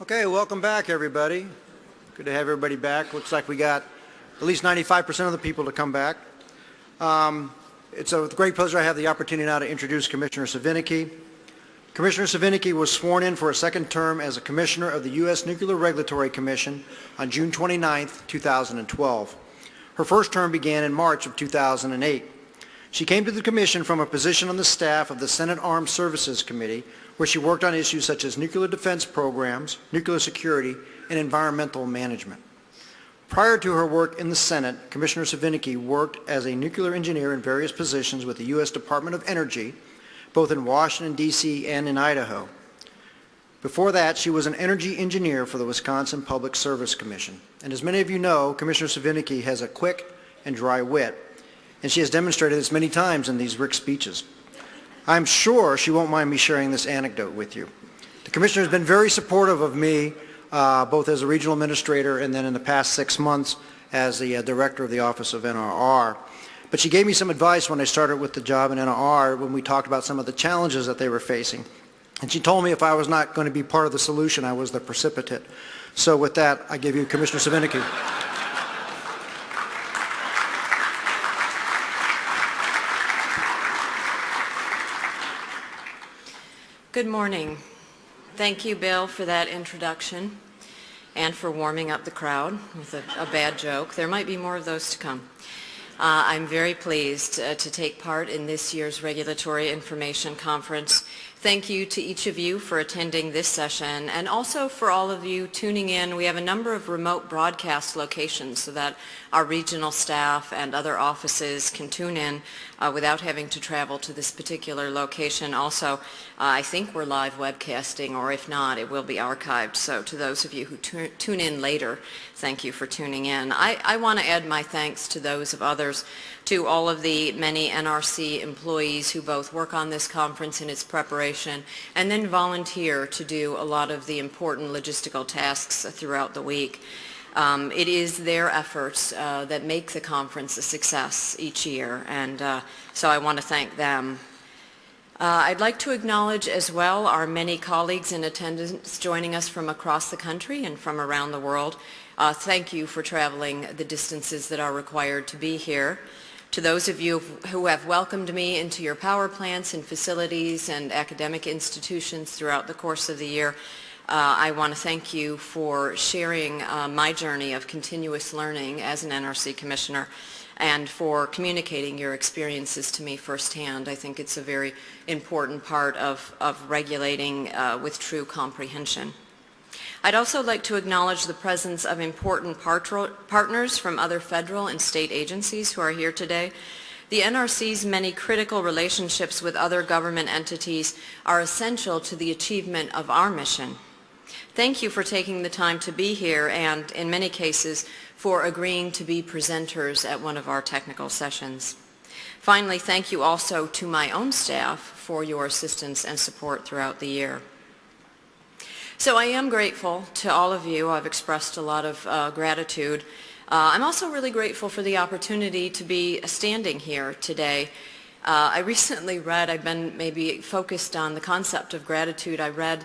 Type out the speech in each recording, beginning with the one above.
Okay, welcome back, everybody. Good to have everybody back. Looks like we got at least 95% of the people to come back. Um, it's a great pleasure I have the opportunity now to introduce Commissioner Svinicki. Commissioner Svinicki was sworn in for a second term as a Commissioner of the U.S. Nuclear Regulatory Commission on June 29, 2012. Her first term began in March of 2008. She came to the Commission from a position on the staff of the Senate Armed Services Committee, where she worked on issues such as nuclear defense programs, nuclear security, and environmental management. Prior to her work in the Senate, Commissioner Svinicki worked as a nuclear engineer in various positions with the U.S. Department of Energy, both in Washington, D.C. and in Idaho. Before that, she was an energy engineer for the Wisconsin Public Service Commission. And as many of you know, Commissioner Svinicki has a quick and dry wit, and she has demonstrated this many times in these RIC speeches. I'm sure she won't mind me sharing this anecdote with you. The Commissioner has been very supportive of me uh, both as a regional administrator and then in the past six months as the uh, director of the Office of NRR. But she gave me some advice when I started with the job in NRR when we talked about some of the challenges that they were facing. And she told me if I was not going to be part of the solution, I was the precipitate. So with that, I give you Commissioner Svinicki. Good morning. Thank you, Bill, for that introduction and for warming up the crowd with a, a bad joke. There might be more of those to come. Uh, I'm very pleased uh, to take part in this year's Regulatory Information Conference Thank you to each of you for attending this session and also for all of you tuning in. We have a number of remote broadcast locations so that our regional staff and other offices can tune in uh, without having to travel to this particular location. Also, uh, I think we're live webcasting or if not, it will be archived. So to those of you who tune in later, thank you for tuning in. I, I want to add my thanks to those of others to all of the many NRC employees who both work on this conference and its preparation and then volunteer to do a lot of the important logistical tasks throughout the week. Um, it is their efforts uh, that make the conference a success each year and uh, so I want to thank them. Uh, I'd like to acknowledge as well our many colleagues in attendance joining us from across the country and from around the world. Uh, thank you for traveling the distances that are required to be here. To those of you who have welcomed me into your power plants and facilities and academic institutions throughout the course of the year, uh, I want to thank you for sharing uh, my journey of continuous learning as an NRC Commissioner and for communicating your experiences to me firsthand. I think it's a very important part of, of regulating uh, with true comprehension. I'd also like to acknowledge the presence of important partners from other federal and state agencies who are here today. The NRC's many critical relationships with other government entities are essential to the achievement of our mission. Thank you for taking the time to be here and, in many cases, for agreeing to be presenters at one of our technical sessions. Finally, thank you also to my own staff for your assistance and support throughout the year. So I am grateful to all of you. I've expressed a lot of uh, gratitude. Uh, I'm also really grateful for the opportunity to be standing here today. Uh, I recently read, I've been maybe focused on the concept of gratitude. I read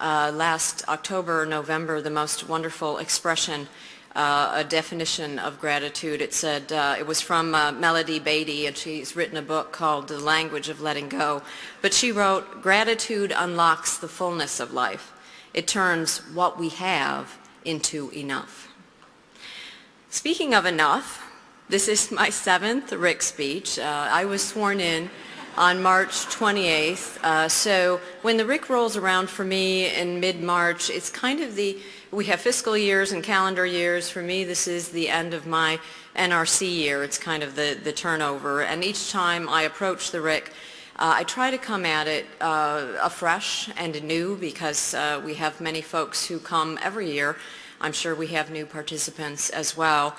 uh, last October, or November, the most wonderful expression, uh, a definition of gratitude. It said, uh, it was from Melody Beattie, and she's written a book called The Language of Letting Go. But she wrote, gratitude unlocks the fullness of life. It turns what we have into enough. Speaking of enough, this is my seventh RIC speech. Uh, I was sworn in on March 28th. Uh, so when the RIC rolls around for me in mid-March, it's kind of the, we have fiscal years and calendar years. For me, this is the end of my NRC year. It's kind of the, the turnover. And each time I approach the RIC, uh, I try to come at it uh, afresh and new because uh, we have many folks who come every year. I'm sure we have new participants as well.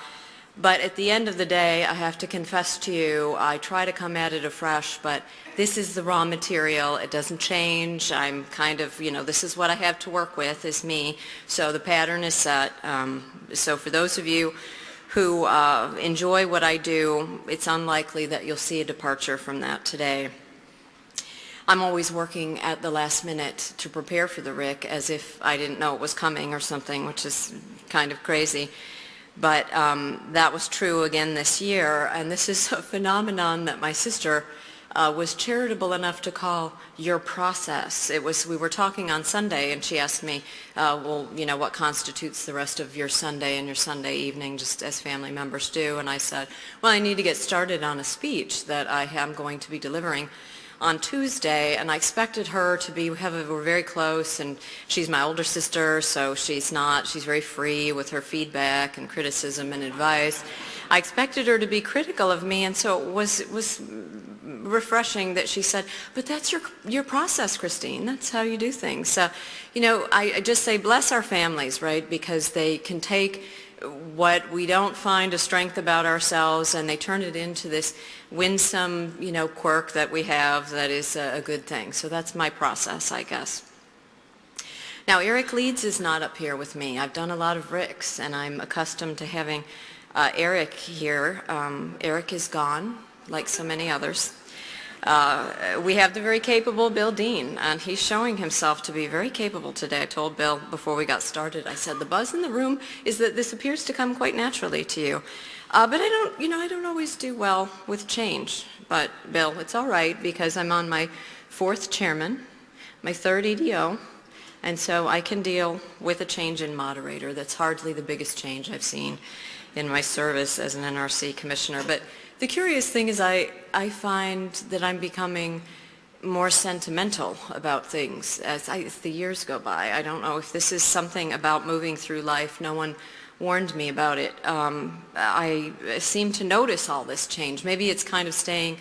But at the end of the day, I have to confess to you, I try to come at it afresh, but this is the raw material. It doesn't change. I'm kind of, you know, this is what I have to work with is me. So the pattern is set. Um, so for those of you who uh, enjoy what I do, it's unlikely that you'll see a departure from that today. I'm always working at the last minute to prepare for the RIC as if I didn't know it was coming or something, which is kind of crazy. But um, that was true again this year, and this is a phenomenon that my sister uh, was charitable enough to call your process. It was, we were talking on Sunday, and she asked me, uh, well, you know, what constitutes the rest of your Sunday and your Sunday evening, just as family members do, and I said, well, I need to get started on a speech that I am going to be delivering on Tuesday, and I expected her to be, we have, we're very close, and she's my older sister, so she's not, she's very free with her feedback and criticism and advice. I expected her to be critical of me, and so it was, it was refreshing that she said, but that's your, your process, Kristine. That's how you do things. So, you know, I, I just say bless our families, right, because they can take what we don't find a strength about ourselves and they turn it into this winsome, you know, quirk that we have that is a, good thing. So that's my process, I guess. Now, Eric Leeds is not up here with me. I've done a lot of RICs and I'm accustomed to having uh, Eric here. Um, Eric is gone, like so many others. Uh, we have the very capable Bill Dean, and he's showing himself to be very capable today. I told Bill before we got started, I said, the buzz in the room is that this appears to come quite naturally to you. Uh, but I don't, you know, I don't always do well with change. But Bill, it's all right because I'm on my fourth chairman, my third EDO, and so I can deal with a change in moderator. That's hardly the biggest change I've seen in my service as an NRC commissioner. But the curious thing is I, I find that I'm becoming more sentimental about things as, I, as the years go by. I don't know if this is something about moving through life. No one warned me about it. Um, I seem to notice all this change. Maybe it's kind of staying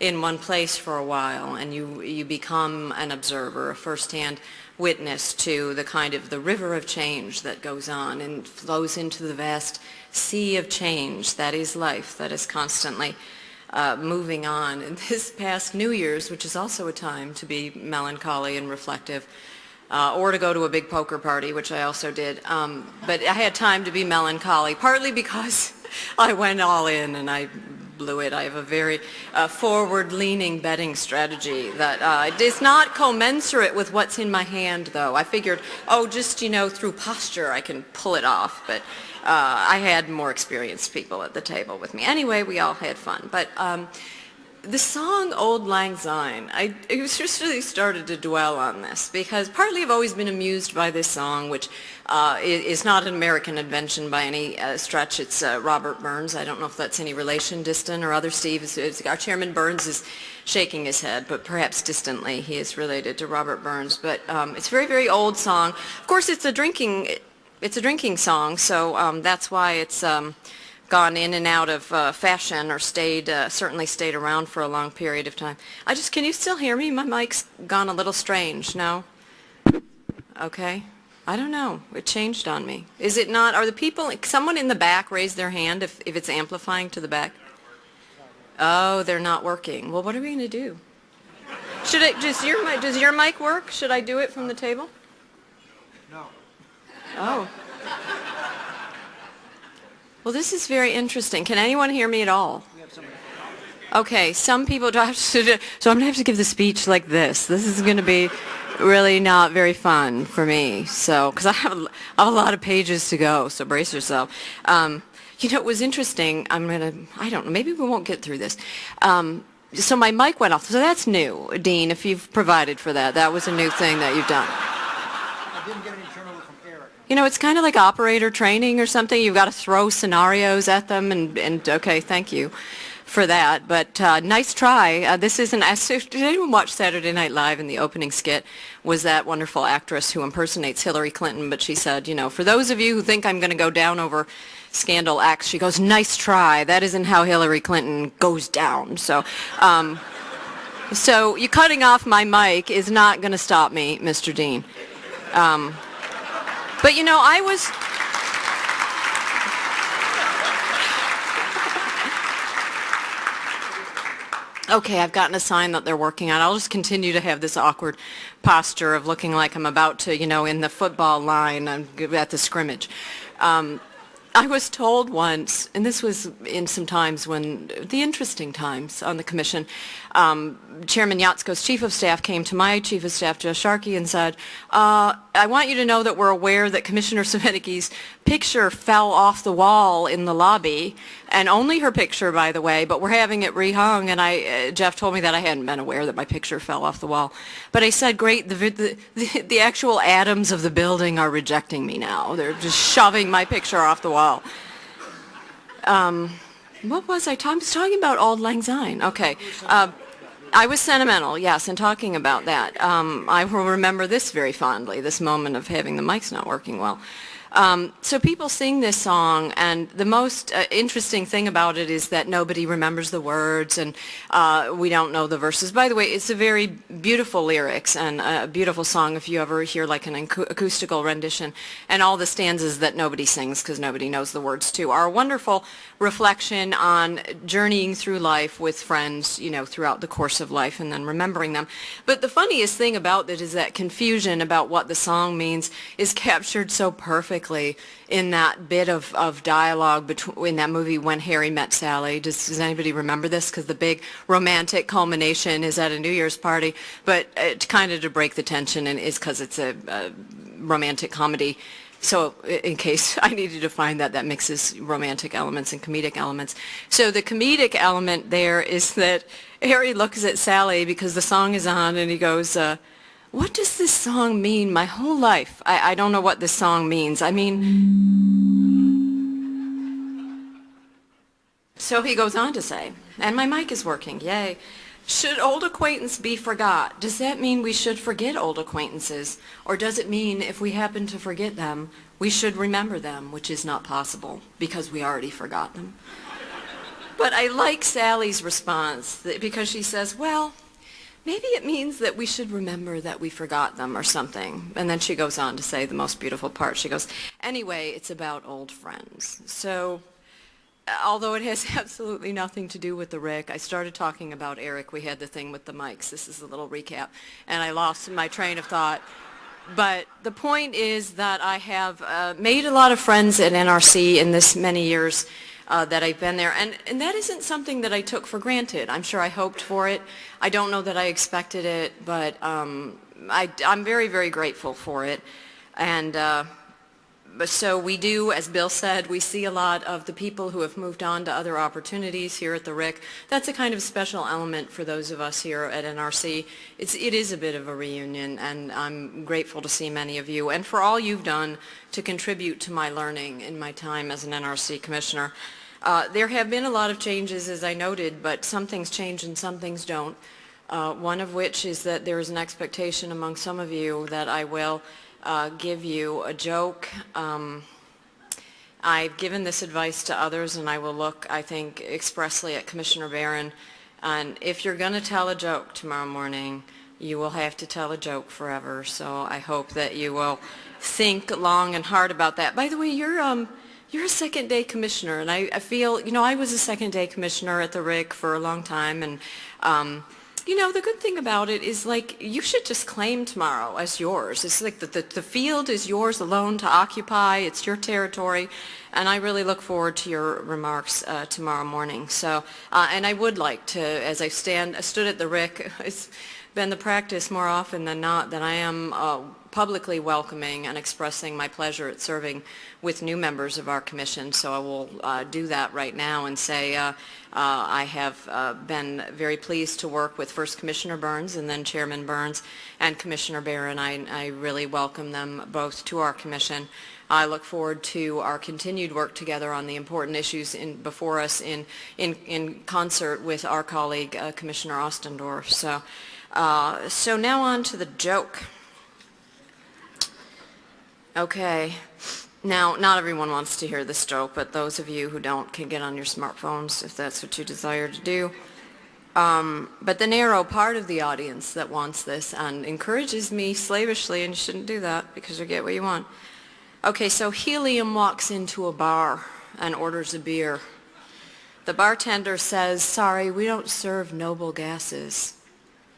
in one place for a while and you, you become an observer, a firsthand witness to the kind of the river of change that goes on and flows into the vast sea of change that is life, that is constantly uh, moving on. And this past New Year's, which is also a time to be melancholy and reflective, uh, or to go to a big poker party, which I also did. Um, but I had time to be melancholy, partly because I went all in and I I have a very uh, forward-leaning betting strategy that uh, is not commensurate with what's in my hand, though. I figured, oh, just, you know, through posture I can pull it off, but uh, I had more experienced people at the table with me. Anyway, we all had fun. But um, the song Auld Lang Syne, I, I just really started to dwell on this because partly I've always been amused by this song, which uh, is not an American invention by any uh, stretch. It's uh, Robert Burns. I don't know if that's any relation, distant or other. Steve, is, is- our Chairman Burns is shaking his head, but perhaps distantly he is related to Robert Burns. But um, it's a very, very old song. Of course, it's a drinking, it's a drinking song, so um, that's why it's um, gone in and out of uh, fashion or stayed, uh, certainly stayed around for a long period of time. I just, can you still hear me? My mic's gone a little strange, no? Okay. I don't know. It changed on me. Is it not, are the people, someone in the back raise their hand if, if it's amplifying to the back? Oh, they're not working. Well, what are we going to do? Should it, does your, mi- does your mic work? Should I do it from the table? No. Oh. Well, this is very interesting. Can anyone hear me at all? Okay, some people do I have to, do, so I'm going to have to give the speech like this. This is going to be really not very fun for me. So, because I have, have a lot of pages to go, so brace yourself. Um, you know, it was interesting. I'm going to, I don't know, maybe we won't get through this. Um, so my mic went off. So that's new, Dean, if you've provided for that. That was a new thing that you've done. I didn't get any turnover from Eric. You know, it's kind of like operator training or something. You've got to throw scenarios at them, and, and okay, thank you for that. But uh, nice try. Uh, this isn't. Did anyone watch Saturday Night Live? And the opening skit was that wonderful actress who impersonates Hillary Clinton. But she said, you know, for those of you who think I'm going to go down over scandal acts, she goes, nice try. That isn't how Hillary Clinton goes down. So. Um, so you cutting off my mic is not going to stop me, Mr. Dean. Um, but you know, I was. Okay, I've gotten a sign that they're working on. I'll just continue to have this awkward posture of looking like I'm about to, you know, in the football line at the scrimmage. Um, I was told once, and this was in some times when, the interesting times on the commission, um, Chairman Jaczko's chief of staff came to my chief of staff, Joe Sharkey, and said, uh, I want you to know that we're aware that Commissioner Svinicki's picture fell off the wall in the lobby, and only her picture, by the way, but we're having it rehung, and I, uh, Jeff told me that I hadn't been aware that my picture fell off the wall. But I said, great, the, the, the, the actual atoms of the building are rejecting me now. They're just shoving my picture off the wall. Um, what was I talking? I was talking about Auld Lang Syne. Okay. Uh, I was sentimental, yes, in talking about that. Um, I will remember this very fondly, this moment of having the mics not working well. Um, so people sing this song, and the most uh, interesting thing about it is that nobody remembers the words, and uh, we don't know the verses. By the way, it's a very beautiful lyrics and a beautiful song if you ever hear like an acoustical rendition. And all the stanzas that nobody sings because nobody knows the words to are a wonderful reflection on journeying through life with friends, you know, throughout the course of life and then remembering them. But the funniest thing about it is that confusion about what the song means is captured so perfectly in that bit of, of dialogue between, in that movie When Harry Met Sally. Does, does anybody remember this? Because the big romantic culmination is at a New Year's party, but it's kind of to break the tension and is because it's a, a romantic comedy. So in case I needed to find that, that mixes romantic elements and comedic elements. So the comedic element there is that Harry looks at Sally because the song is on and he goes, uh, what does this song mean my whole life? I, I don't know what this song means. I mean, so he goes on to say, and my mic is working, yay. Should old acquaintance be forgot? Does that mean we should forget old acquaintances? Or does it mean if we happen to forget them, we should remember them, which is not possible because we already forgot them? But I like Sally's response because she says, well, maybe it means that we should remember that we forgot them or something. And then she goes on to say the most beautiful part. She goes, anyway, it's about old friends. So although it has absolutely nothing to do with the RIC, I started talking about Eric. We had the thing with the mics. This is a little recap. And I lost my train of thought. But the point is that I have uh, made a lot of friends at NRC in this many years uh, that I've been there. And, and that isn't something that I took for granted. I'm sure I hoped for it. I don't know that I expected it, but um, I, am very, very grateful for it. And uh, so we do, as Bill said, we see a lot of the people who have moved on to other opportunities here at the RIC. That's a kind of special element for those of us here at NRC. It's, it is a bit of a reunion, and I'm grateful to see many of you, and for all you've done to contribute to my learning in my time as an NRC Commissioner. Uh, there have been a lot of changes, as I noted, but some things change and some things don't. Uh, one of which is that there is an expectation among some of you that I will uh, give you a joke. Um, I've given this advice to others and I will look, I think, expressly at Commissioner Baran. And if you're going to tell a joke tomorrow morning, you will have to tell a joke forever. So I hope that you will think long and hard about that. By the way, you're um, you're a second day commissioner, and I, I, feel, you know, I was a second day commissioner at the RIC for a long time, and, um, you know, the good thing about it is, like, you should just claim tomorrow as yours. It's like the, the, the field is yours alone to occupy. It's your territory, and I really look forward to your remarks uh, tomorrow morning. So, uh, and I would like to, as I stand, I stood at the RIC, it's been the practice more often than not that I am uh, publicly welcoming and expressing my pleasure at serving with new members of our commission. So I will uh, do that right now and say uh, uh, I have uh, been very pleased to work with First Commissioner Burns and then Chairman Burns and Commissioner Baran. I, I really welcome them both to our commission. I look forward to our continued work together on the important issues in, before us in, in, in concert with our colleague, uh, Commissioner Ostendorff. So, uh, so now on to the joke. Okay. Now, not everyone wants to hear this joke, but those of you who don't can get on your smartphones if that's what you desire to do. Um, but the narrow part of the audience that wants this and encourages me slavishly, and you shouldn't do that because you get what you want. Okay, so Helium walks into a bar and orders a beer. The bartender says, sorry, we don't serve noble gases.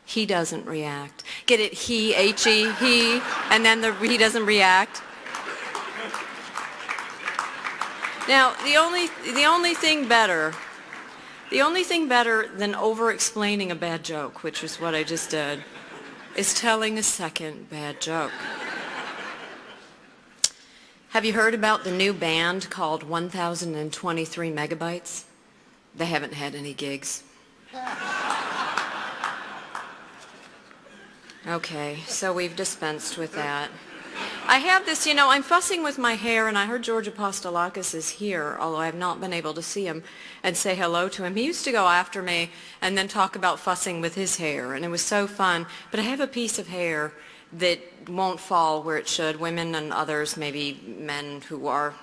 He doesn't react. Get it? He, H-E, he, and then the, he doesn't react. Now, the only, the only thing better, the only thing better than over-explaining a bad joke, which is what I just did, is telling a second bad joke. Have you heard about the new band called 1023 Megabytes? They haven't had any gigs. Okay, so we've dispensed with that. I have this, you know, I'm fussing with my hair, and I heard George Apostolakis is here, although I have not been able to see him and say hello to him. He used to go after me and then talk about fussing with his hair, and it was so fun. But I have a piece of hair that won't fall where it should. Women and others, maybe men who are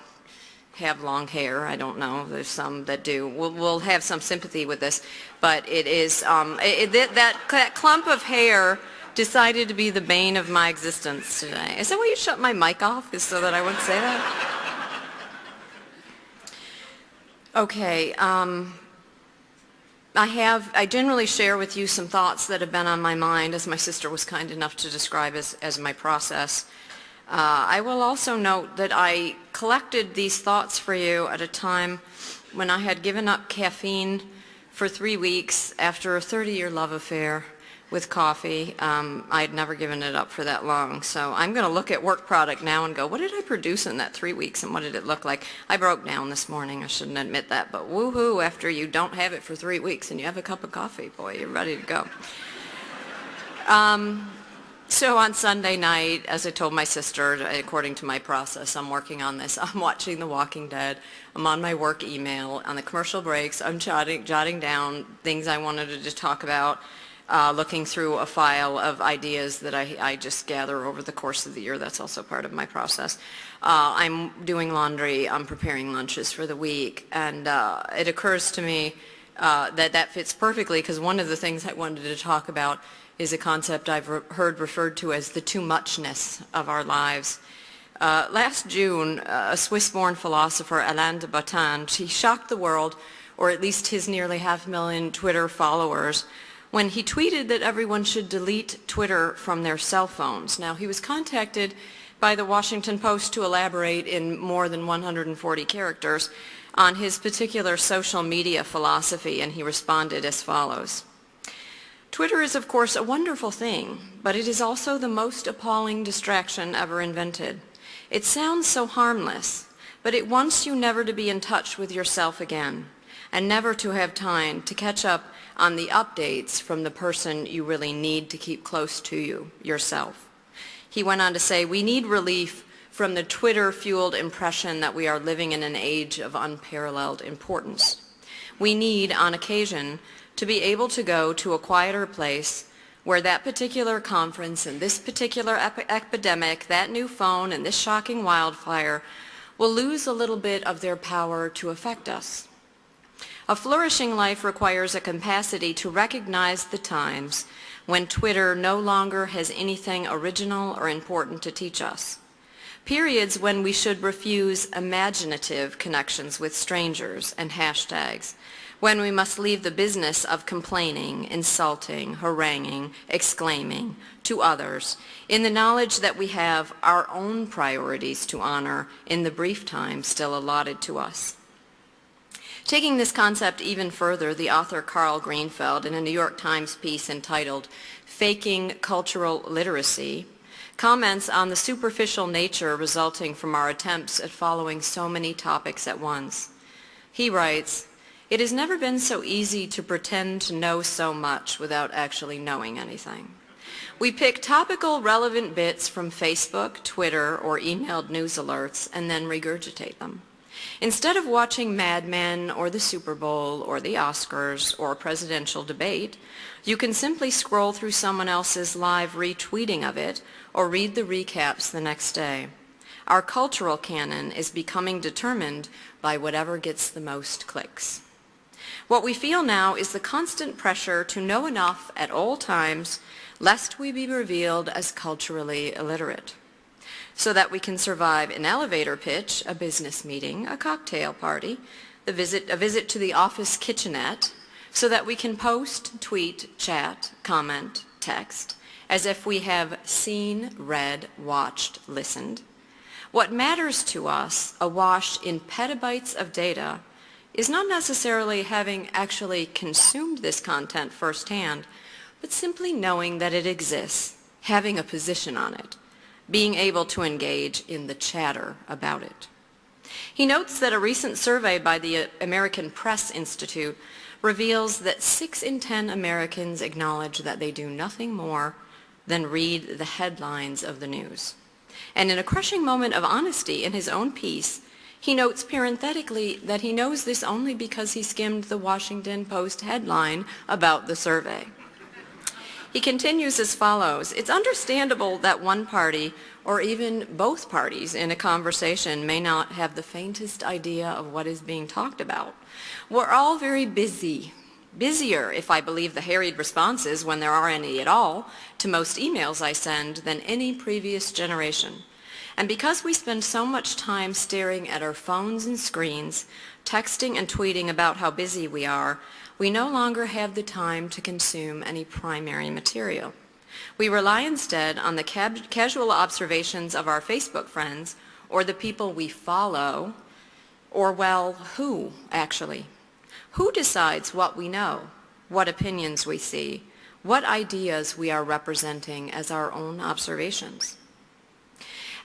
have long hair. I don't know. There's some that do. We'll, we'll have some sympathy with this, but it is um, it, that that clump of hair decided to be the bane of my existence today. Is that why you shut my mic off? Is so that I wouldn't say that? Okay. Um, I have, I generally share with you some thoughts that have been on my mind, as my sister was kind enough to describe as, as my process. Uh, I will also note that I collected these thoughts for you at a time when I had given up caffeine for three weeks after a 30-year love affair with coffee. Um, I had never given it up for that long. So I'm going to look at work product now and go, what did I produce in that three weeks and what did it look like? I broke down this morning. I shouldn't admit that. But woohoo, after you don't have it for three weeks and you have a cup of coffee, boy, you're ready to go. Um, so on Sunday night, as I told my sister, according to my process, I'm working on this. I'm watching The Walking Dead. I'm on my work email. On the commercial breaks, I'm jotting, jotting down things I wanted to talk about uh, looking through a file of ideas that I, I, just gather over the course of the year. That's also part of my process. Uh, I'm doing laundry. I'm preparing lunches for the week. And uh, it occurs to me uh, that that fits perfectly because one of the things I wanted to talk about is a concept I've re heard referred to as the too muchness of our lives. Uh, last June, a Swiss-born philosopher, Alain de Botton, he shocked the world, or at least his nearly half million Twitter followers, when he tweeted that everyone should delete Twitter from their cell phones. Now, he was contacted by the Washington Post to elaborate in more than 140 characters on his particular social media philosophy, and he responded as follows. Twitter is, of course, a wonderful thing, but it is also the most appalling distraction ever invented. It sounds so harmless, but it wants you never to be in touch with yourself again, and never to have time to catch up on the updates from the person you really need to keep close to you, yourself. He went on to say, we need relief from the Twitter-fueled impression that we are living in an age of unparalleled importance. We need, on occasion, to be able to go to a quieter place where that particular conference and this particular ep epidemic, that new phone and this shocking wildfire will lose a little bit of their power to affect us. A flourishing life requires a capacity to recognize the times when Twitter no longer has anything original or important to teach us. Periods when we should refuse imaginative connections with strangers and hashtags, when we must leave the business of complaining, insulting, haranguing, exclaiming to others, in the knowledge that we have our own priorities to honor in the brief time still allotted to us. Taking this concept even further, the author Karl Greenfeld, in a New York Times piece entitled Faking Cultural Literacy, comments on the superficial nature resulting from our attempts at following so many topics at once. He writes, it has never been so easy to pretend to know so much without actually knowing anything. We pick topical relevant bits from Facebook, Twitter, or emailed news alerts and then regurgitate them. Instead of watching Mad Men or the Super Bowl or the Oscars or a presidential debate, you can simply scroll through someone else's live retweeting of it or read the recaps the next day. Our cultural canon is becoming determined by whatever gets the most clicks. What we feel now is the constant pressure to know enough at all times lest we be revealed as culturally illiterate so that we can survive an elevator pitch, a business meeting, a cocktail party, a visit, a visit to the office kitchenette, so that we can post, tweet, chat, comment, text, as if we have seen, read, watched, listened, What matters to us, awash in petabytes of data, is not necessarily having actually consumed this content firsthand, but simply knowing that it exists, having a position on it, being able to engage in the chatter about it. He notes that a recent survey by the uh, American Press Institute reveals that 6 in 10 Americans acknowledge that they do nothing more than read the headlines of the news. And in a crushing moment of honesty in his own piece, he notes parenthetically that he knows this only because he skimmed the Washington Post headline about the survey. He continues as follows, it's understandable that one party or even both parties in a conversation may not have the faintest idea of what is being talked about. We're all very busy, busier, if I believe the harried responses, when there are any at all, to most emails I send than any previous generation. And because we spend so much time staring at our phones and screens, texting and tweeting about how busy we are, we no longer have the time to consume any primary material. We rely instead on the casual observations of our Facebook friends or the people we follow, or well, who actually? Who decides what we know, what opinions we see, what ideas we are representing as our own observations?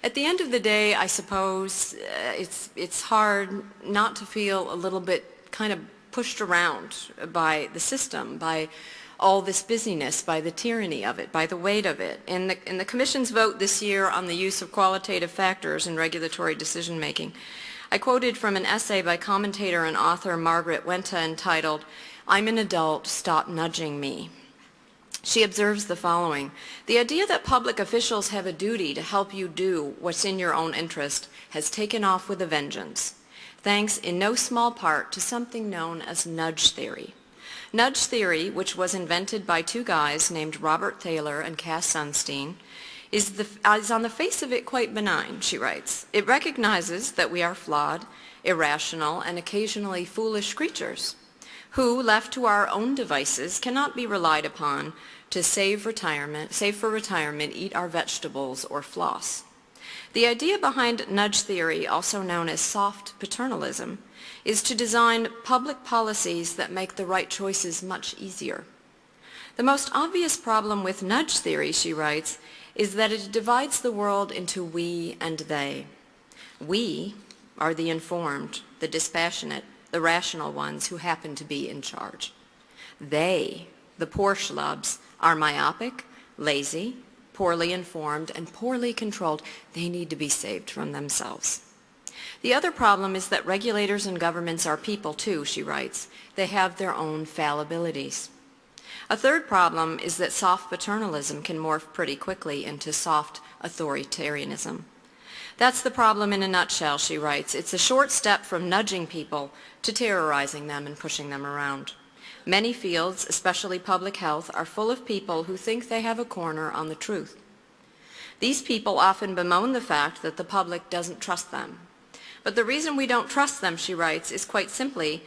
At the end of the day, I suppose uh, it's, it's hard not to feel a little bit kind of pushed around by the system, by all this busyness, by the tyranny of it, by the weight of it. In the, in the Commission's vote this year on the use of qualitative factors in regulatory decision-making, I quoted from an essay by commentator and author Margaret Wente entitled, I'm an adult, stop nudging me. She observes the following, the idea that public officials have a duty to help you do what's in your own interest has taken off with a vengeance thanks in no small part to something known as nudge theory. Nudge theory, which was invented by two guys named Robert Thaler and Cass Sunstein, is, the, is on the face of it quite benign, she writes. It recognizes that we are flawed, irrational, and occasionally foolish creatures who, left to our own devices, cannot be relied upon to save retirement, save for retirement, eat our vegetables, or floss. The idea behind nudge theory, also known as soft paternalism, is to design public policies that make the right choices much easier. The most obvious problem with nudge theory, she writes, is that it divides the world into we and they. We are the informed, the dispassionate, the rational ones who happen to be in charge. They, the poor schlubs, are myopic, lazy, poorly informed, and poorly controlled, they need to be saved from themselves. The other problem is that regulators and governments are people too, she writes. They have their own fallibilities. A third problem is that soft paternalism can morph pretty quickly into soft authoritarianism. That's the problem in a nutshell, she writes. It's a short step from nudging people to terrorizing them and pushing them around. Many fields, especially public health, are full of people who think they have a corner on the truth. These people often bemoan the fact that the public doesn't trust them. But the reason we don't trust them, she writes, is quite simply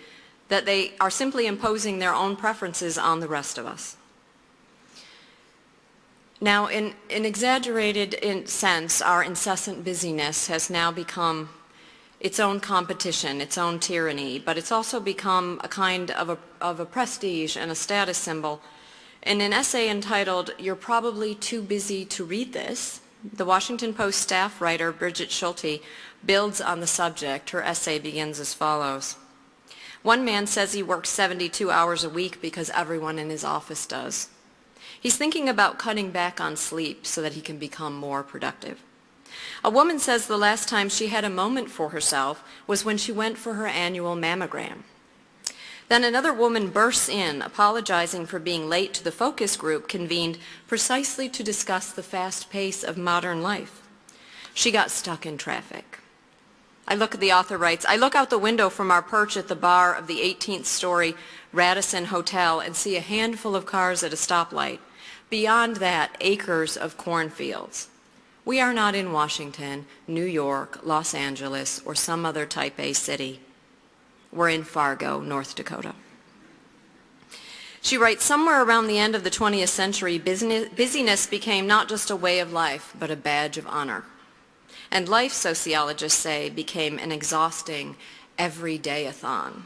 that they are simply imposing their own preferences on the rest of us. Now, in an exaggerated sense, our incessant busyness has now become its own competition, its own tyranny, but it's also become a kind of a, of a prestige and a status symbol. In an essay entitled, You're Probably Too Busy to Read This, the Washington Post staff writer Brigid Schulte builds on the subject. Her essay begins as follows. One man says he works 72 hours a week because everyone in his office does. He's thinking about cutting back on sleep so that he can become more productive. A woman says the last time she had a moment for herself was when she went for her annual mammogram. Then another woman bursts in, apologizing for being late to the focus group convened precisely to discuss the fast pace of modern life. She got stuck in traffic. I look at the author writes, I look out the window from our perch at the bar of the 18th story Radisson Hotel and see a handful of cars at a stoplight. Beyond that, acres of cornfields. We are not in Washington, New York, Los Angeles, or some other type A city. We're in Fargo, North Dakota. She writes, somewhere around the end of the 20th century, business, busyness became not just a way of life, but a badge of honor. and life, sociologists say, became an exhausting everyday-a-thon.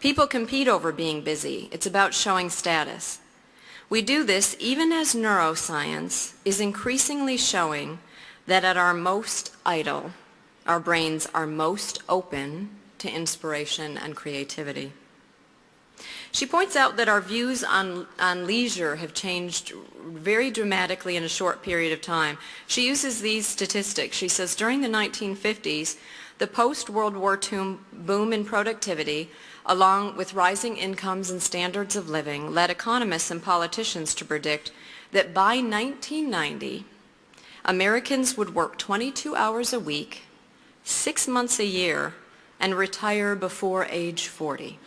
People compete over being busy. It's about showing status. We do this even as neuroscience is increasingly showing that at our most idle, our brains are most open to inspiration and creativity. She points out that our views on, on leisure have changed very dramatically in a short period of time. She uses these statistics. She says during the 1950s, the post-World War II boom in productivity, along with rising incomes and standards of living, led economists and politicians to predict that by 1990, Americans would work 22 hours a week, six months a year, and retire before age 40.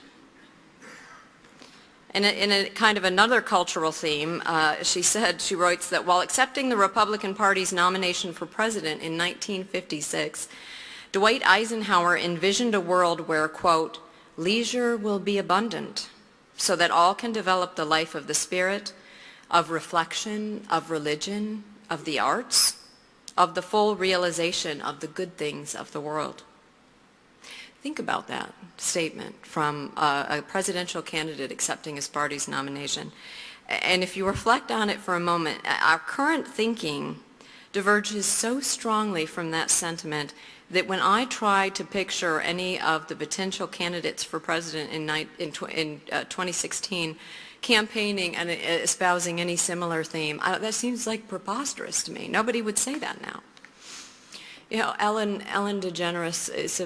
In a, in a, kind of another cultural theme, uh, she said, she writes that while accepting the Republican Party's nomination for president in 1956, Dwight Eisenhower envisioned a world where, quote, leisure will be abundant so that all can develop the life of the spirit, of reflection, of religion, of the arts, of the full realization of the good things of the world. Think about that statement from a, a presidential candidate accepting his party's nomination. And if you reflect on it for a moment, our current thinking diverges so strongly from that sentiment that when I try to picture any of the potential candidates for president in, in, in uh, 2016 campaigning and espousing any similar theme, I, that seems like preposterous to me. Nobody would say that now. You know, Ellen, Ellen DeGeneres, is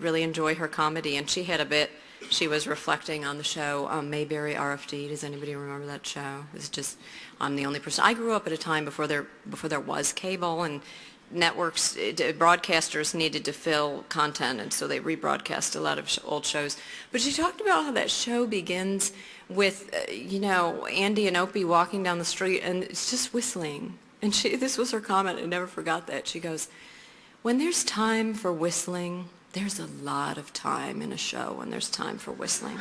really enjoy her comedy, and she had a bit, she was reflecting on the show um, Mayberry RFD. Does anybody remember that show? It's just, I'm the only person. I grew up at a time before there, before there was cable, and networks, broadcasters needed to fill content, and so they rebroadcast a lot of old shows. But she talked about how that show begins with, uh, you know, Andy and Opie walking down the street, and it's just whistling. And she, this was her comment, I never forgot that. She goes, when there's time for whistling, there's a lot of time in a show when there's time for whistling.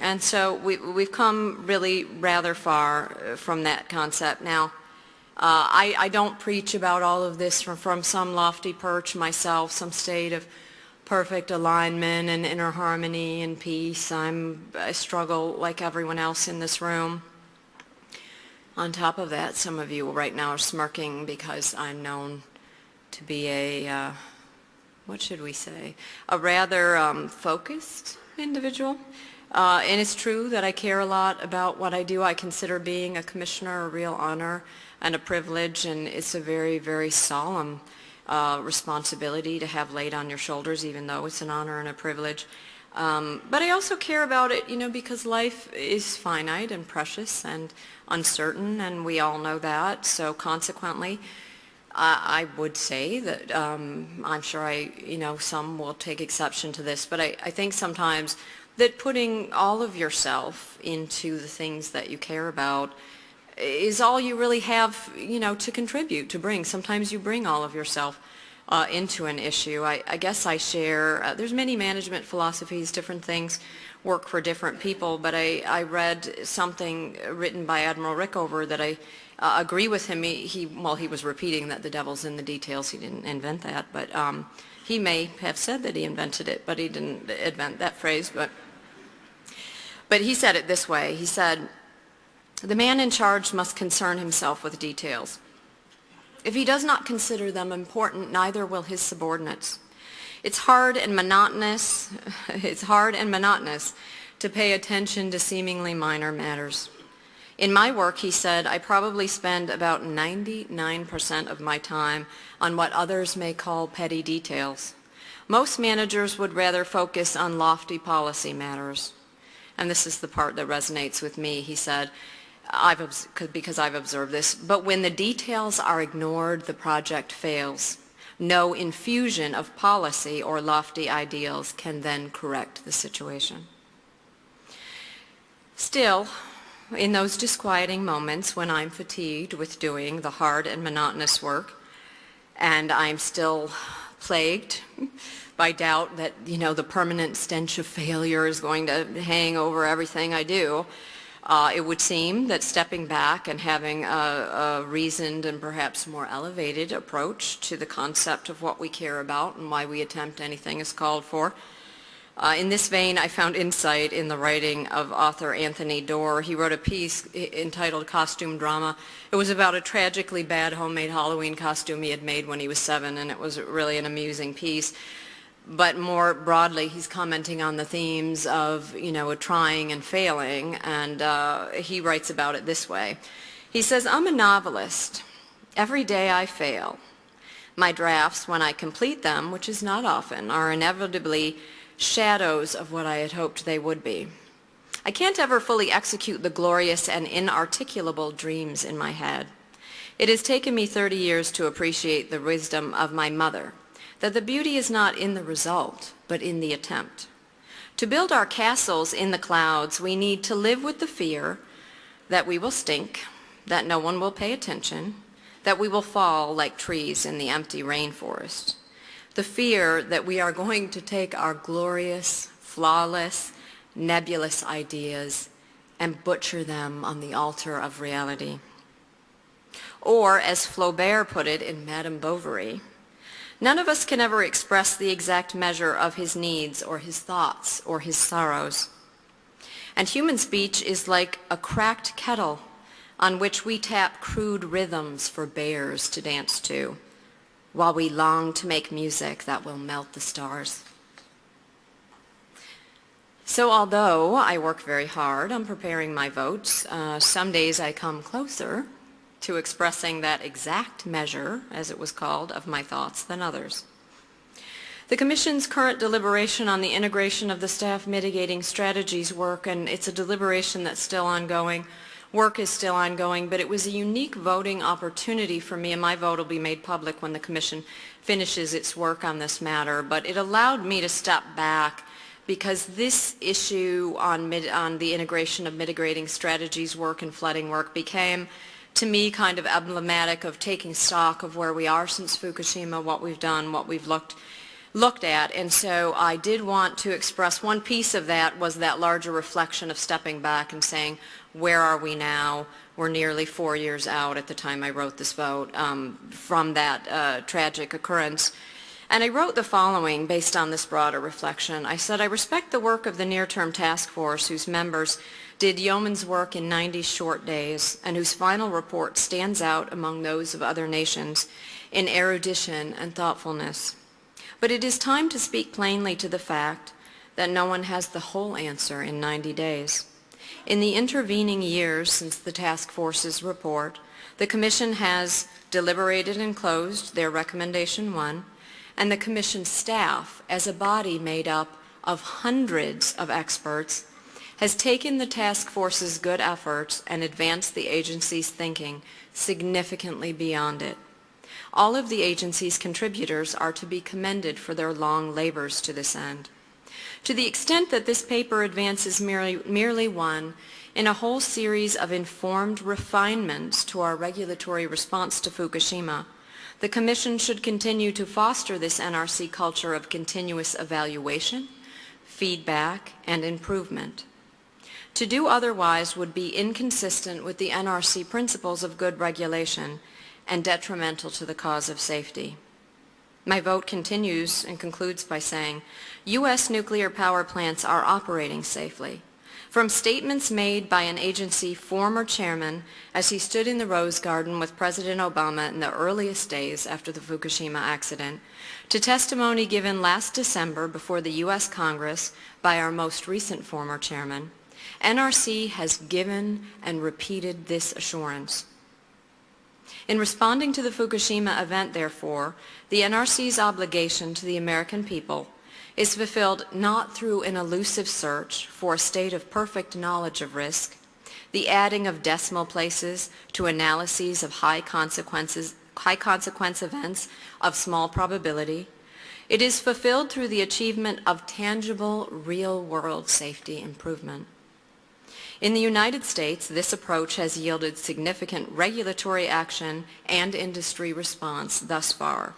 and so we, we've come really rather far uh, from that concept. Now, uh, I, I, don't preach about all of this from, from some lofty perch myself, some state of perfect alignment and inner harmony and peace. I'm, I struggle like everyone else in this room. On top of that, some of you right now are smirking because I'm known to be a, uh, what should we say, a rather um, focused individual. Uh, and it's true that I care a lot about what I do. I consider being a commissioner a real honor and a privilege, and it's a very, very solemn uh, responsibility to have laid on your shoulders, even though it's an honor and a privilege. Um, but I also care about it, you know, because life is finite and precious and uncertain, and we all know that. So consequently, I, I would say that um, I'm sure I, you know, some will take exception to this, but I, I think sometimes that putting all of yourself into the things that you care about is all you really have, you know, to contribute, to bring. Sometimes you bring all of yourself uh, into an issue. I, I guess I share, uh, there's many management philosophies, different things work for different people, but I, I read something written by Admiral Rickover that I uh, agree with him. He, he, well, he was repeating that the devil's in the details. He didn't invent that, but um, he may have said that he invented it, but he didn't invent that phrase. But, but he said it this way. He said, the man in charge must concern himself with details. If he does not consider them important, neither will his subordinates. It's hard and monotonous, it's hard and monotonous to pay attention to seemingly minor matters. In my work, he said, I probably spend about 99% of my time on what others may call petty details. Most managers would rather focus on lofty policy matters. And this is the part that resonates with me. He said, I've, because I've observed this, but when the details are ignored, the project fails. No infusion of policy or lofty ideals can then correct the situation. Still, in those disquieting moments when I'm fatigued with doing the hard and monotonous work, and I'm still plagued by doubt that, you know, the permanent stench of failure is going to hang over everything I do, Uh, It would seem that stepping back and having a a reasoned and perhaps more elevated approach to the concept of what we care about and why we attempt anything is called for. Uh, In this vein, I found insight in the writing of author Anthony Doerr. He wrote a piece entitled Costume Drama. It was about a tragically bad homemade Halloween costume he had made when he was seven, and it was really an amusing piece. But more broadly, he's commenting on the themes of, you know, trying and failing, and uh, he writes about it this way. He says, I'm a novelist. Every day I fail. My drafts, when I complete them, which is not often, are inevitably shadows of what I had hoped they would be. I can't ever fully execute the glorious and inarticulable dreams in my head. It has taken me 30 years to appreciate the wisdom of my mother, that the beauty is not in the result, but in the attempt. To build our castles in the clouds, we need to live with the fear that we will stink, that no one will pay attention, that we will fall like trees in the empty rainforest. The fear that we are going to take our glorious, flawless, nebulous ideas and butcher them on the altar of reality. Or, as Flaubert put it in Madame Bovary, none of us can ever express the exact measure of his needs or his thoughts or his sorrows. And human speech is like a cracked kettle on which we tap crude rhythms for bears to dance to, while we long to make music that will melt the stars. So although I work very hard on preparing my votes, uh, some days I come closer to expressing that exact measure, as it was called, of my thoughts than others. The Commission's current deliberation on the integration of the staff mitigating strategies work, and it's a deliberation that's still ongoing, work is still ongoing, but it was a unique voting opportunity for me, and my vote will be made public when the Commission finishes its work on this matter, but it allowed me to step back because this issue on, on the integration of mitigating strategies work and flooding work became to me kind of emblematic of taking stock of where we are since Fukushima, what we've done, what we've looked looked at. And so I did want to express one piece of that was that larger reflection of stepping back and saying where are we now? We're nearly four years out at the time I wrote this vote um, from that uh, tragic occurrence. And I wrote the following based on this broader reflection. I said I respect the work of the near-term task force whose members did yeoman's work in 90 short days and whose final report stands out among those of other nations in erudition and thoughtfulness but it is time to speak plainly to the fact that no one has the whole answer in 90 days. In the intervening years since the task force's report, the Commission has deliberated and closed their Recommendation 1, and the Commission staff, as a body made up of hundreds of experts, has taken the task force's good efforts and advanced the agency's thinking significantly beyond it. All of the agency's contributors are to be commended for their long labors to this end. To the extent that this paper advances merely, merely one in a whole series of informed refinements to our regulatory response to Fukushima, the Commission should continue to foster this NRC culture of continuous evaluation, feedback, and improvement. To do otherwise would be inconsistent with the NRC principles of good regulation and detrimental to the cause of safety. My vote continues and concludes by saying, U.S. nuclear power plants are operating safely. From statements made by an agency former chairman as he stood in the Rose Garden with President Obama in the earliest days after the Fukushima accident, to testimony given last December before the U.S. Congress by our most recent former chairman, NRC has given and repeated this assurance. In responding to the Fukushima event, therefore, the NRC's obligation to the American people is fulfilled not through an elusive search for a state of perfect knowledge of risk, the adding of decimal places to analyses of high consequences, high consequence events of small probability. It is fulfilled through the achievement of tangible, real-world safety improvement. In the United States, this approach has yielded significant regulatory action and industry response thus far.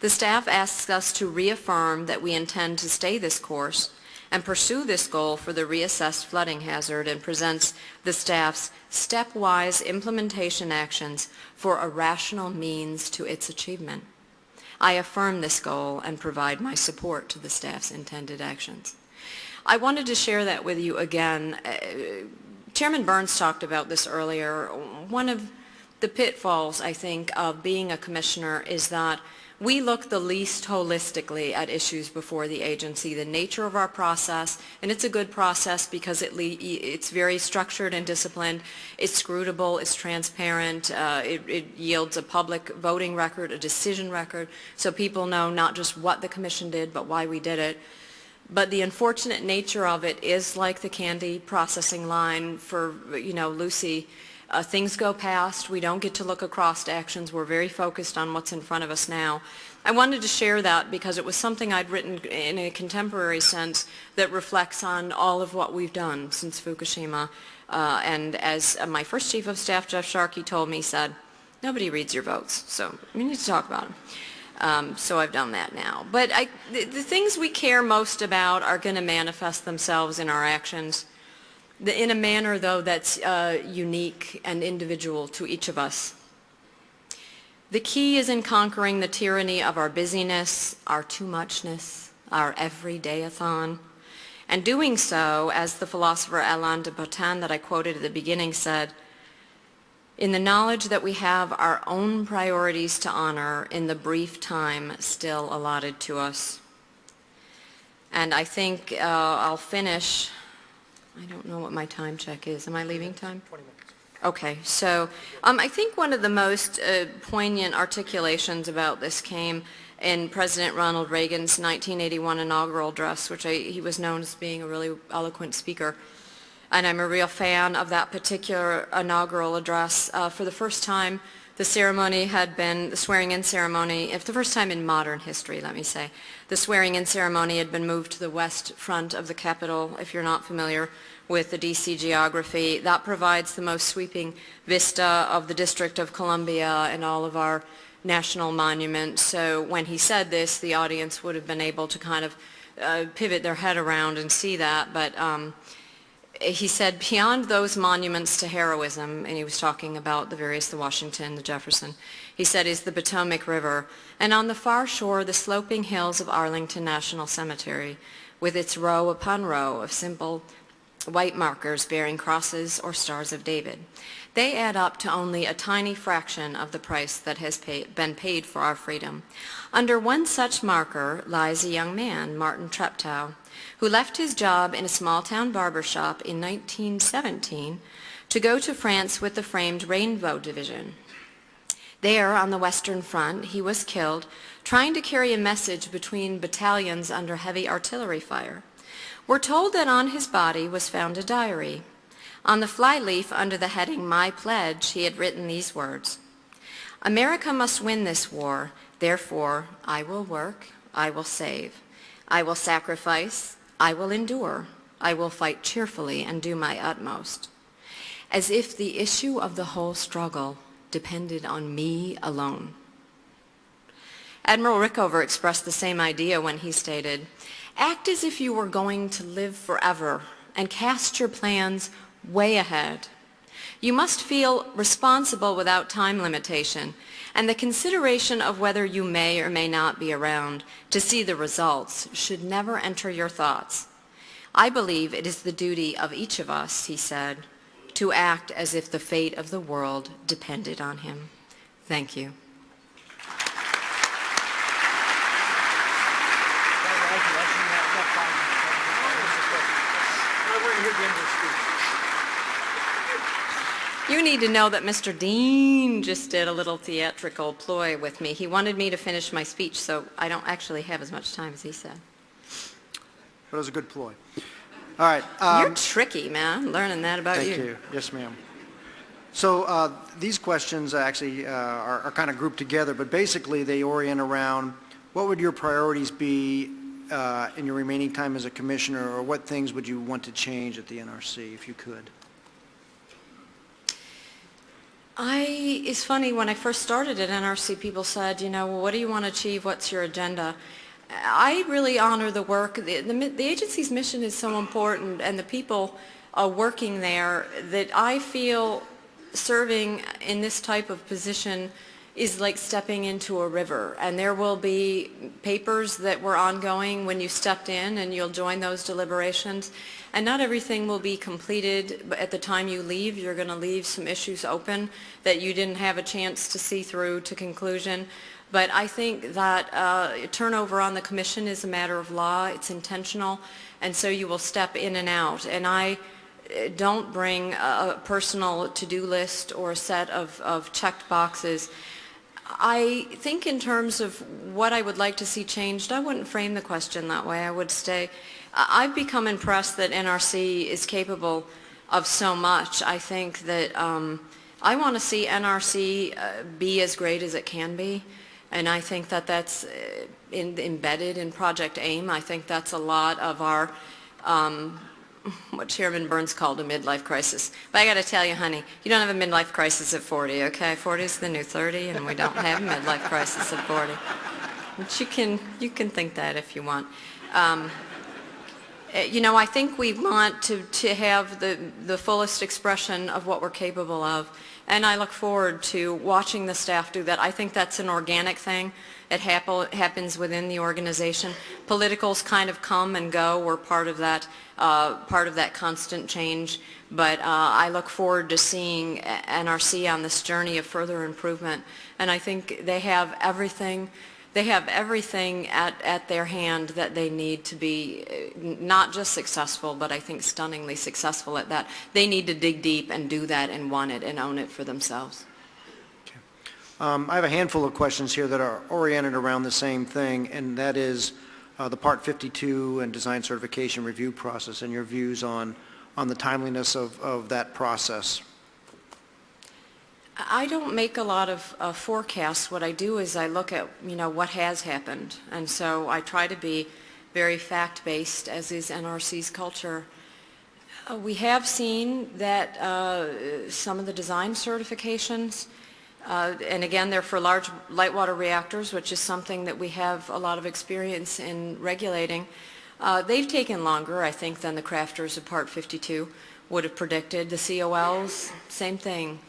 The staff asks us to reaffirm that we intend to stay this course and pursue this goal for the reassessed flooding hazard and presents the staff's stepwise implementation actions for a rational means to its achievement. I affirm this goal and provide my support to the staff's intended actions. I wanted to share that with you again. Uh, Chairman Burns talked about this earlier. One of the pitfalls, I think, of being a commissioner is that we look the least holistically at issues before the agency, the nature of our process, and it's a good process because it it's very structured and disciplined, it's scrutable, it's transparent, uh, it, it yields a public voting record, a decision record, so people know not just what the commission did, but why we did it. But the unfortunate nature of it is like the candy processing line for, you know, Lucy, uh, things go past. We don't get to look across to actions. We're very focused on what's in front of us now. I wanted to share that because it was something I'd written in a contemporary sense that reflects on all of what we've done since Fukushima. Uh, and as uh, my first chief of staff, Jeff Sharkey, told me, said, nobody reads your votes, so we need to talk about them. Um, so I've done that now. But I, the, the things we care most about are going to manifest themselves in our actions the, in a manner, though, that's uh, unique and individual to each of us. The key is in conquering the tyranny of our busyness, our too muchness, our everyday-a-thon, and doing so, as the philosopher Alain de Botton that I quoted at the beginning said, in the knowledge that we have our own priorities to honor in the brief time still allotted to us. And I think uh, I'll finish I don't know what my time check is. Am I leaving time? 20 minutes. Okay, so um, I think one of the most uh, poignant articulations about this came in President Ronald Reagan's 1981 inaugural address, which I, he was known as being a really eloquent speaker. And I'm a real fan of that particular inaugural address. Uh, for the first time, the ceremony had been, the swearing-in ceremony, if the first time in modern history, let me say, the swearing-in ceremony had been moved to the west front of the Capitol, if you're not familiar with the DC geography. That provides the most sweeping vista of the District of Columbia and all of our national monuments. So when he said this, the audience would have been able to kind of uh, pivot their head around and see that. But um, he said beyond those monuments to heroism, and he was talking about the various, the Washington, the Jefferson, he said is the Potomac River, and on the far shore the sloping hills of Arlington National Cemetery, with its row upon row of simple white markers bearing crosses or stars of David. They add up to only a tiny fraction of the price that has pay, been paid for our freedom. Under one such marker lies a young man, Martin Treptow, who left his job in a small-town barber shop in 1917 to go to France with the framed Rainbow Division. There, on the Western Front, he was killed trying to carry a message between battalions under heavy artillery fire. We're told that on his body was found a diary. On the flyleaf under the heading My Pledge, he had written these words, America must win this war, therefore I will work, I will save. I will sacrifice, I will endure, I will fight cheerfully and do my utmost. As if the issue of the whole struggle depended on me alone. Admiral Rickover expressed the same idea when he stated, act as if you were going to live forever and cast your plans way ahead. You must feel responsible without time limitation and the consideration of whether you may or may not be around to see the results should never enter your thoughts. I believe it is the duty of each of us, he said, to act as if the fate of the world depended on him. Thank you. You need to know that Mr. Dean just did a little theatrical ploy with me. He wanted me to finish my speech, so I don't actually have as much time as he said. But it was a good ploy. All right. You're um, tricky, man. I'm learning that about you. Thank you. Yes, ma'am. So uh, these questions actually uh, are, are kind of grouped together, but basically they orient around what would your priorities be uh, in your remaining time as a commissioner, or what things would you want to change at the NRC if you could? I, it's funny, when I first started at NRC, people said, you know, what do you want to achieve? What's your agenda? I really honor the work. The, the, the agency's mission is so important and the people uh, working there that I feel serving in this type of position is like stepping into a river. And there will be papers that were ongoing when you stepped in and you'll join those deliberations. And not everything will be completed but at the time you leave. You're going to leave some issues open that you didn't have a chance to see through to conclusion. But I think that uh, turnover on the commission is a matter of law. It's intentional. And so you will step in and out. And I uh, don't bring a personal to-do list or a set of, of checked boxes. I think in terms of what I would like to see changed, I wouldn't frame the question that way. I would say, I've become impressed that NRC is capable of so much. I think that um, I want to see NRC uh, be as great as it can be. And I think that that's uh, in, embedded in Project AIM. I think that's a lot of our um, what Chairman Burns called a midlife crisis. But I got to tell you, honey, you don't have a midlife crisis at 40, okay? 40 is the new 30, and we don't have a midlife crisis at 40. But you can, you can think that if you want. Um, you know, I think we want to, to have the, the fullest expression of what we're capable of. And I look forward to watching the staff do that. I think that's an organic thing. It happen, happens within the organization. Politicals kind of come and go. We're part of that, uh, part of that constant change. But uh, I look forward to seeing NRC on this journey of further improvement. And I think they have everything they have everything at, at their hand that they need to be uh, not just successful, but I think stunningly successful at that. They need to dig deep and do that and want it and own it for themselves. Um, I have a handful of questions here that are oriented around the same thing, and that is uh, the Part 52 and design certification review process and your views on, on the timeliness of, of that process. I don't make a lot of uh, forecasts. What I do is I look at, you know, what has happened. And so I try to be very fact-based, as is NRC's culture. Uh, We have seen that uh, some of the design certifications, uh, and again, they're for large light water reactors, which is something that we have a lot of experience in regulating. Uh, They've taken longer, I think, than the crafters of Part 52 would have predicted. The COLs, same thing.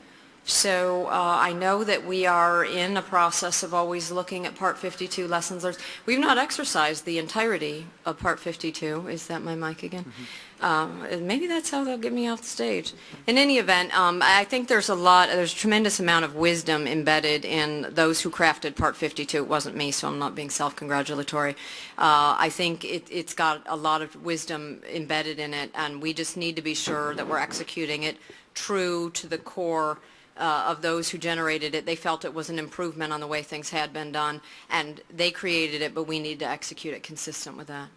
So uh, I know that we are in a process of always looking at Part 52 lessons learned. We've not exercised the entirety of Part 52. Is that my mic again? Um, maybe that's how they'll get me off the stage. In any event, um, I think there's a lot, there's a tremendous amount of wisdom embedded in those who crafted Part 52. It wasn't me, so I'm not being self-congratulatory. Uh, I think it, it's got a lot of wisdom embedded in it, and we just need to be sure that we're executing it true to the core uh, of those who generated it. They felt it was an improvement on the way things had been done, and they created it, but we need to execute it consistent with that.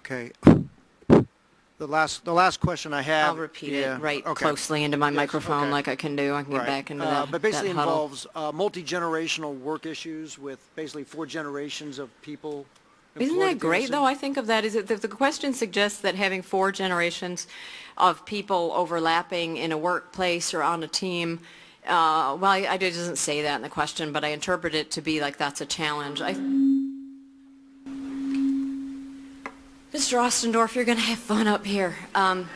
Okay. The last, the last question I have. I'll repeat yeah, it right okay. closely into my Yes, microphone okay. like I can do. I can get Right. back into Uh, that But basically that involves uh, multi-generational work issues with basically four generations of people Isn't that great, though? I think of that, is it, the, the question suggests that having four generations of people overlapping in a workplace or on a team, uh, well, I, I- it doesn't say that in the question, but I interpret it to be like that's a challenge. I, Mr. Ostendorff, you're going to have fun up here. Um,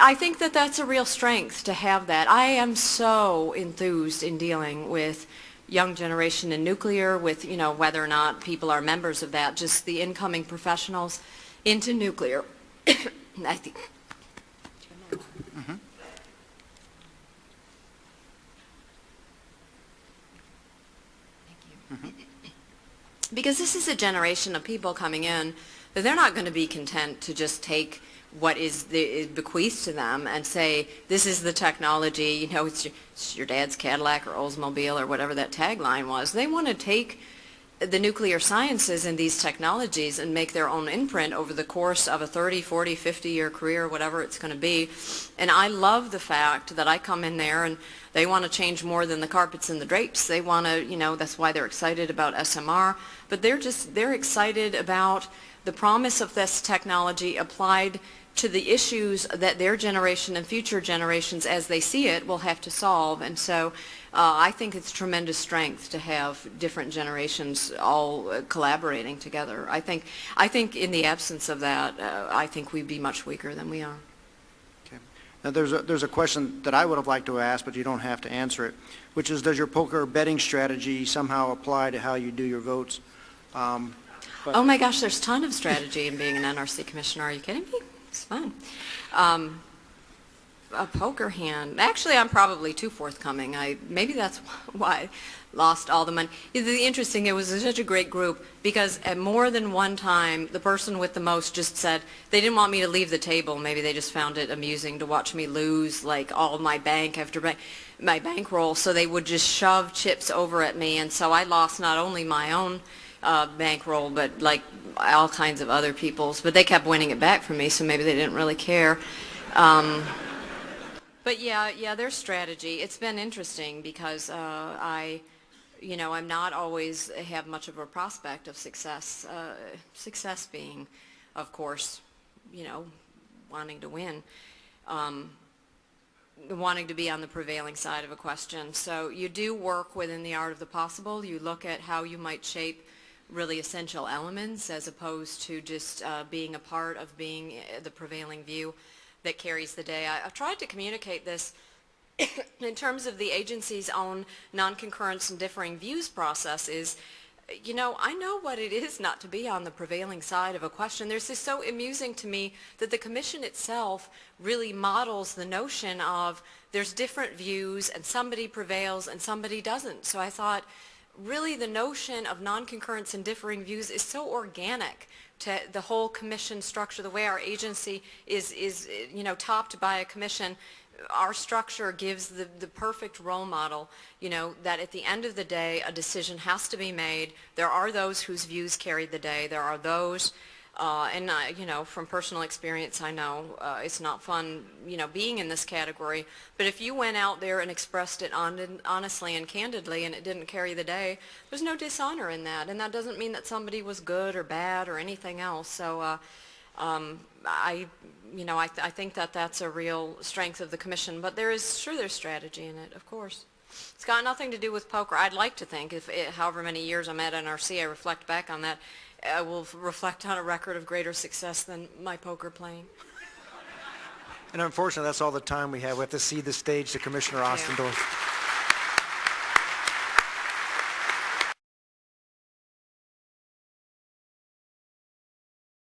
I think that that's a real strength to have that. I am so enthused in dealing with young generation in nuclear, with, you know, whether or not people are members of that, just the incoming professionals into nuclear. I think, because this is a generation of people coming in that they're not going to be content to just take what is, the, is bequeathed to them and say, this is the technology, you know, it's your, it's your dad's Cadillac or Oldsmobile or whatever that tagline was. They want to take the nuclear sciences and these technologies and make their own imprint over the course of a 30, 40, 50 year career, whatever it's going to be. And I love the fact that I come in there and they want to change more than the carpets and the drapes. They want to, you know, that's why they're excited about SMR. But they're just, they're excited about the promise of this technology applied to the issues that their generation and future generations, as they see it, will have to solve. And so uh, I think it's tremendous strength to have different generations all uh, collaborating together. I think, I think in the absence of that, uh, I think we'd be much weaker than we are. Okay. Now, there's a, there's a question that I would have liked to ask, but you don't have to answer it, which is, does your poker betting strategy somehow apply to how you do your votes? Um, Oh my gosh, there's a ton of strategy in being an NRC commissioner. Are you kidding me? It's fun. Um, a poker hand. Actually, I'm probably too forthcoming. I maybe that's why I lost all the money. The interesting, it was such a great group because at more than one time, the person with the most just said they didn't want me to leave the table. Maybe they just found it amusing to watch me lose like all my bank after bank, my bankroll. So they would just shove chips over at me, and so I lost not only my own uh, bankroll, but like all kinds of other people's. But they kept winning it back from me, so maybe they didn't really care. Um, but yeah, yeah, their strategy. It's been interesting because uh, I, you know, I'm not always have much of a prospect of success. Uh, success being, of course, you know, wanting to win. Um, wanting to be on the prevailing side of a question. So you do work within the art of the possible. You look at how you might shape really essential elements as opposed to just uh, being a part of being uh, the prevailing view that carries the day. I, I've tried to communicate this in terms of the agency's own non-concurrence and differing views process is, you know, I know what it is not to be on the prevailing side of a question. There's this so amusing to me that the commission itself really models the notion of there's different views and somebody prevails and somebody doesn't. So I thought, really the notion of non-concurrence and differing views is so organic to the whole commission structure, the way our agency is, is you know, topped by a commission. Our structure gives the, the perfect role model, you know, that at the end of the day, a decision has to be made. There are those whose views carry the day. There are those uh, and, you know, from personal experience, I know uh, it's not fun, you know, being in this category. But if you went out there and expressed it on, honestly and candidly and it didn't carry the day, there's no dishonor in that. And that doesn't mean that somebody was good or bad or anything else. So uh, um, I, you know, I, th I think that that's a real strength of the commission. But there is, sure, there's strategy in it, of course. It's got nothing to do with poker. I'd like to think, if it, however many years I'm at NRC, I reflect back on that, I will reflect on a record of greater success than my poker playing. And unfortunately, that's all the time we have. We have to cede the stage to Commissioner Ostendorff.